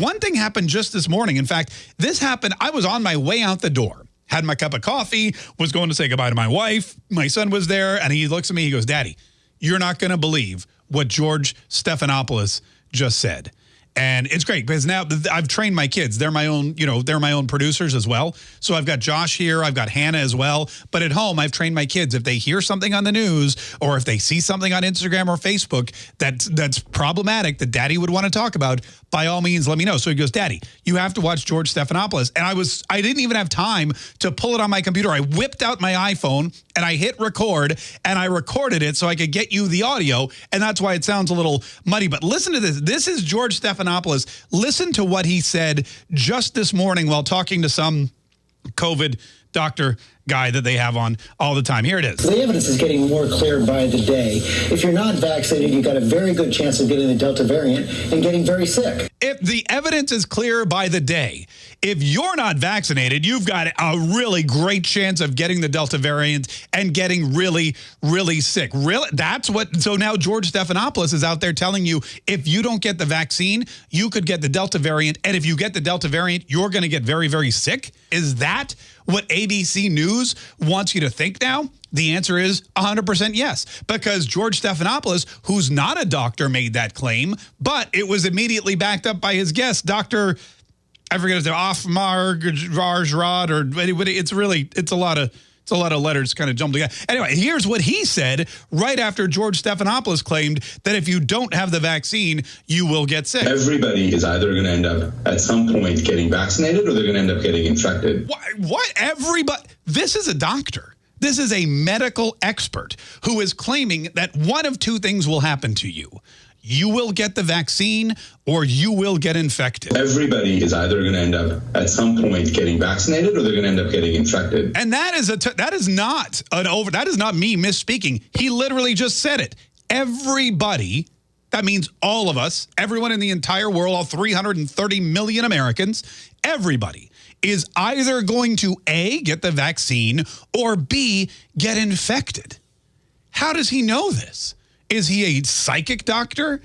one thing happened just this morning. In fact, this happened, I was on my way out the door had my cup of coffee, was going to say goodbye to my wife. My son was there, and he looks at me. He goes, Daddy, you're not going to believe what George Stephanopoulos just said. And it's great because now I've trained my kids. They're my own, you know, they're my own producers as well. So I've got Josh here. I've got Hannah as well. But at home, I've trained my kids. If they hear something on the news or if they see something on Instagram or Facebook that, that's problematic that daddy would want to talk about, by all means, let me know. So he goes, Daddy, you have to watch George Stephanopoulos. And I was, I didn't even have time to pull it on my computer. I whipped out my iPhone and I hit record and I recorded it so I could get you the audio. And that's why it sounds a little muddy. But listen to this. This is George Stephanopoulos. Listen to what he said just this morning while talking to some COVID doctor guy that they have on all the time. Here it is. The evidence is getting more clear by the day. If you're not vaccinated, you've got a very good chance of getting the Delta variant and getting very sick. If the evidence is clear by the day, if you're not vaccinated, you've got a really great chance of getting the Delta variant and getting really, really sick. Really, that's what. So now George Stephanopoulos is out there telling you if you don't get the vaccine, you could get the Delta variant, and if you get the Delta variant, you're going to get very, very sick. Is that what ABC News wants you to think now? The answer is 100% yes, because George Stephanopoulos, who's not a doctor, made that claim, but it was immediately backed up by his guest, Dr. I forget his name, Offmar Raj or it's really, it's a lot of, it's a lot of letters kind of jumbled together. Anyway, here's what he said right after George Stephanopoulos claimed that if you don't have the vaccine, you will get sick. Everybody is either going to end up at some point getting vaccinated or they're going to end up getting infected. What? what? Everybody? This is a doctor. This is a medical expert who is claiming that one of two things will happen to you. You will get the vaccine or you will get infected. Everybody is either going to end up at some point getting vaccinated or they're going to end up getting infected. And that is a that is not an over that is not me misspeaking. He literally just said it. Everybody that means all of us, everyone in the entire world, all 330 million Americans, everybody is either going to A, get the vaccine, or B, get infected. How does he know this? Is he a psychic doctor?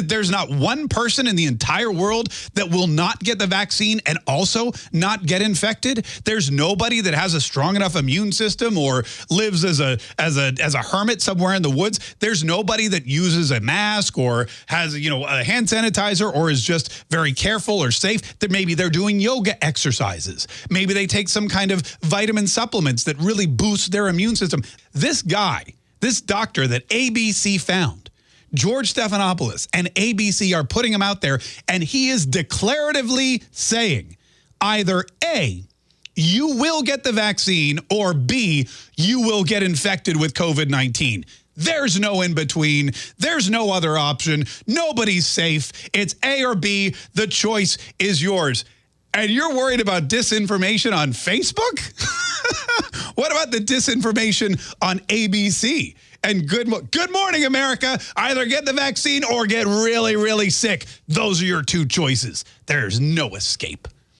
There's not one person in the entire world that will not get the vaccine and also not get infected. There's nobody that has a strong enough immune system or lives as a as a as a hermit somewhere in the woods. There's nobody that uses a mask or has, you know, a hand sanitizer or is just very careful or safe that maybe they're doing yoga exercises. Maybe they take some kind of vitamin supplements that really boost their immune system. This guy, this doctor that ABC found George Stephanopoulos and ABC are putting him out there, and he is declaratively saying either A, you will get the vaccine, or B, you will get infected with COVID-19. There's no in between. There's no other option. Nobody's safe. It's A or B. The choice is yours. And you're worried about disinformation on Facebook? what about the disinformation on ABC? And good, good morning, America. Either get the vaccine or get really, really sick. Those are your two choices. There's no escape.